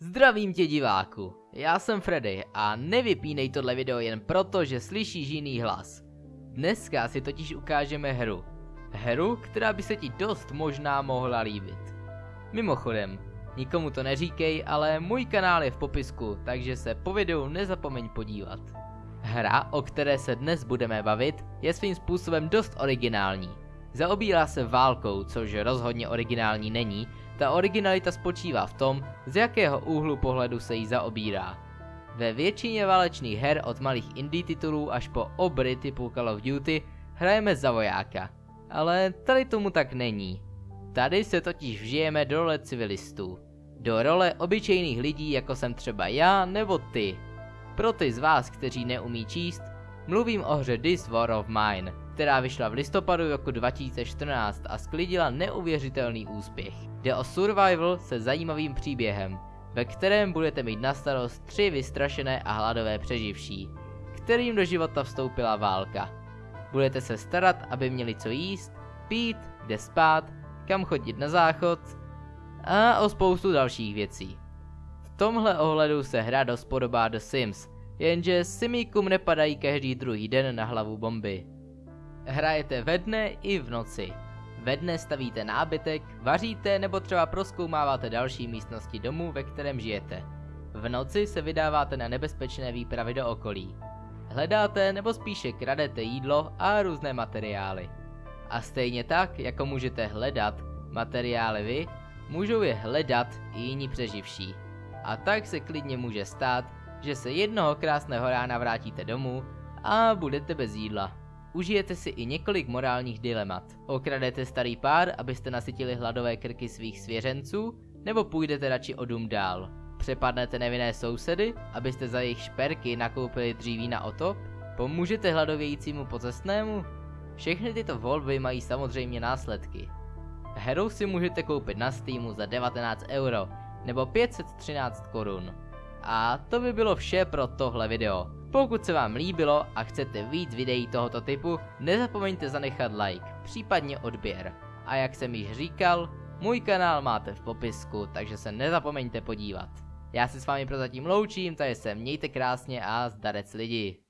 Zdravím tě diváku, já jsem Freddy a nevypínej tohle video jen proto, že slyšíš jiný hlas. Dneska si totiž ukážeme hru. Hru, která by se ti dost možná mohla líbit. Mimochodem, nikomu to neříkej, ale můj kanál je v popisku, takže se po videu nezapomeň podívat. Hra, o které se dnes budeme bavit, je svým způsobem dost originální. Zaobírá se válkou, což rozhodně originální není, ta originalita spočívá v tom, z jakého úhlu pohledu se jí zaobírá. Ve většině válečných her od malých indie titulů až po obry typu Call of Duty hrajeme za vojáka. Ale tady tomu tak není. Tady se totiž vžijeme do role civilistů. Do role obyčejných lidí jako jsem třeba já nebo ty. Pro ty z vás, kteří neumí číst, mluvím o hře This War of Mine, která vyšla v listopadu roku 2014 a sklidila neuvěřitelný úspěch. Jde o survival se zajímavým příběhem, ve kterém budete mít na starost tři vystrašené a hladové přeživší, kterým do života vstoupila válka. Budete se starat, aby měli co jíst, pít, kde spát, kam chodit na záchod a o spoustu dalších věcí. V tomhle ohledu se hra dost podobá The Sims, jenže simíkům nepadají každý druhý den na hlavu bomby. Hrajete ve dne i v noci. Ve dne stavíte nábytek, vaříte nebo třeba proskoumáváte další místnosti domu, ve kterém žijete. V noci se vydáváte na nebezpečné výpravy do okolí. Hledáte nebo spíše kradete jídlo a různé materiály. A stejně tak, jako můžete hledat materiály vy, můžou je hledat i jiní přeživší. A tak se klidně může stát, že se jednoho krásného rána vrátíte domů a budete bez jídla. Užijete si i několik morálních dilemat. Okradete starý pár, abyste nasytili hladové krky svých svěřenců, nebo půjdete radši o dům dál. Přepadnete nevinné sousedy, abyste za jejich šperky nakoupili dříví na otop? Pomůžete hladovějícímu pocestnému? Všechny tyto volby mají samozřejmě následky. Hru si můžete koupit na Steamu za 19 euro nebo 513 korun. A to by bylo vše pro tohle video. Pokud se vám líbilo a chcete víc videí tohoto typu, nezapomeňte zanechat like, případně odběr. A jak jsem již říkal, můj kanál máte v popisku, takže se nezapomeňte podívat. Já se s vámi prozatím loučím, takže se mějte krásně a zdarec lidi.